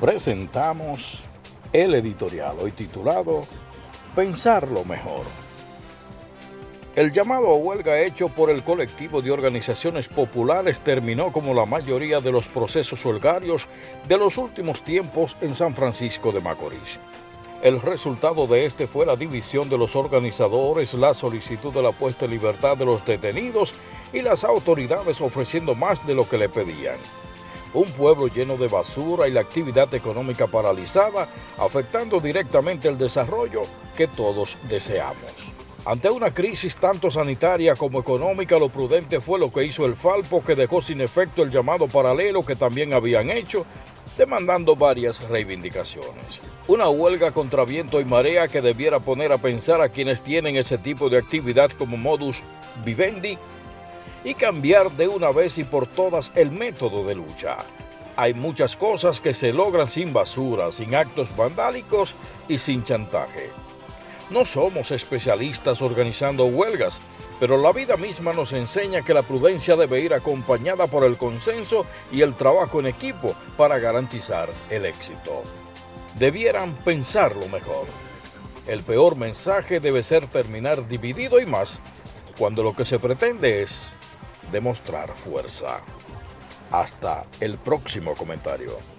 presentamos el editorial hoy titulado Pensar lo mejor. El llamado a huelga hecho por el colectivo de organizaciones populares terminó como la mayoría de los procesos huelgarios de los últimos tiempos en San Francisco de Macorís. El resultado de este fue la división de los organizadores, la solicitud de la puesta en libertad de los detenidos y las autoridades ofreciendo más de lo que le pedían un pueblo lleno de basura y la actividad económica paralizada, afectando directamente el desarrollo que todos deseamos. Ante una crisis tanto sanitaria como económica, lo prudente fue lo que hizo el Falpo, que dejó sin efecto el llamado paralelo que también habían hecho, demandando varias reivindicaciones. Una huelga contra viento y marea que debiera poner a pensar a quienes tienen ese tipo de actividad como modus vivendi y cambiar de una vez y por todas el método de lucha. Hay muchas cosas que se logran sin basura, sin actos vandálicos y sin chantaje. No somos especialistas organizando huelgas, pero la vida misma nos enseña que la prudencia debe ir acompañada por el consenso y el trabajo en equipo para garantizar el éxito. Debieran pensarlo mejor. El peor mensaje debe ser terminar dividido y más, cuando lo que se pretende es demostrar fuerza. Hasta el próximo comentario.